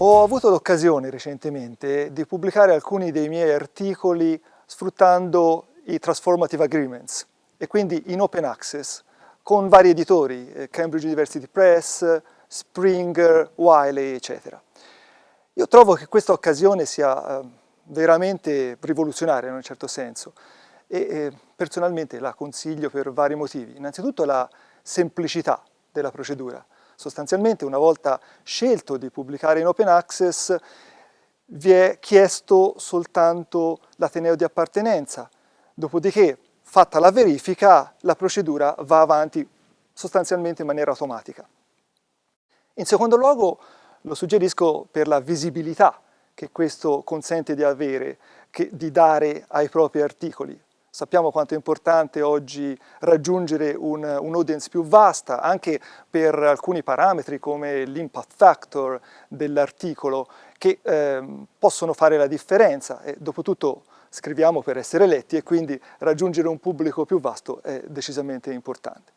Ho avuto l'occasione recentemente di pubblicare alcuni dei miei articoli sfruttando i Transformative Agreements e quindi in open access con vari editori, eh, Cambridge University Press, Springer, Wiley, eccetera. Io trovo che questa occasione sia eh, veramente rivoluzionaria in un certo senso e eh, personalmente la consiglio per vari motivi. Innanzitutto la semplicità della procedura. Sostanzialmente una volta scelto di pubblicare in open access vi è chiesto soltanto l'ateneo di appartenenza, dopodiché fatta la verifica la procedura va avanti sostanzialmente in maniera automatica. In secondo luogo lo suggerisco per la visibilità che questo consente di avere, che, di dare ai propri articoli. Sappiamo quanto è importante oggi raggiungere un'audience un più vasta, anche per alcuni parametri come l'impact factor dell'articolo, che eh, possono fare la differenza. E, dopotutto scriviamo per essere letti e quindi raggiungere un pubblico più vasto è decisamente importante.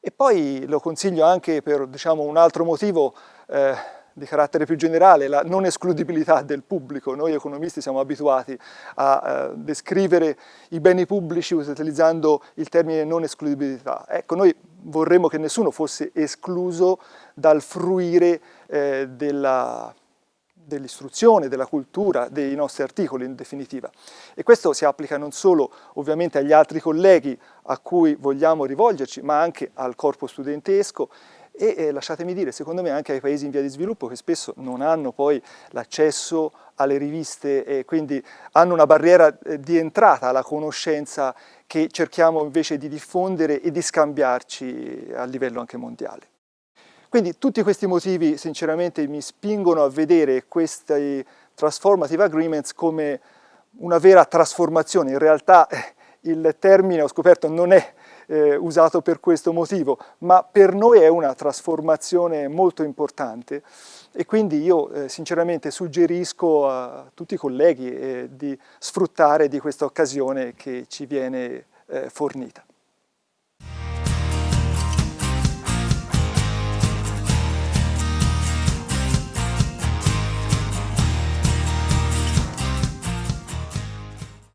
E poi lo consiglio anche per diciamo, un altro motivo eh, di carattere più generale, la non escludibilità del pubblico. Noi economisti siamo abituati a eh, descrivere i beni pubblici utilizzando il termine non escludibilità. Ecco, noi vorremmo che nessuno fosse escluso dal fruire eh, della dell'istruzione, della cultura, dei nostri articoli in definitiva. E questo si applica non solo ovviamente agli altri colleghi a cui vogliamo rivolgerci, ma anche al corpo studentesco e eh, lasciatemi dire, secondo me anche ai paesi in via di sviluppo che spesso non hanno poi l'accesso alle riviste e quindi hanno una barriera eh, di entrata alla conoscenza che cerchiamo invece di diffondere e di scambiarci a livello anche mondiale. Quindi tutti questi motivi sinceramente mi spingono a vedere questi transformative agreements come una vera trasformazione. In realtà eh, il termine, ho scoperto, non è eh, usato per questo motivo, ma per noi è una trasformazione molto importante e quindi io eh, sinceramente suggerisco a tutti i colleghi eh, di sfruttare di questa occasione che ci viene eh, fornita.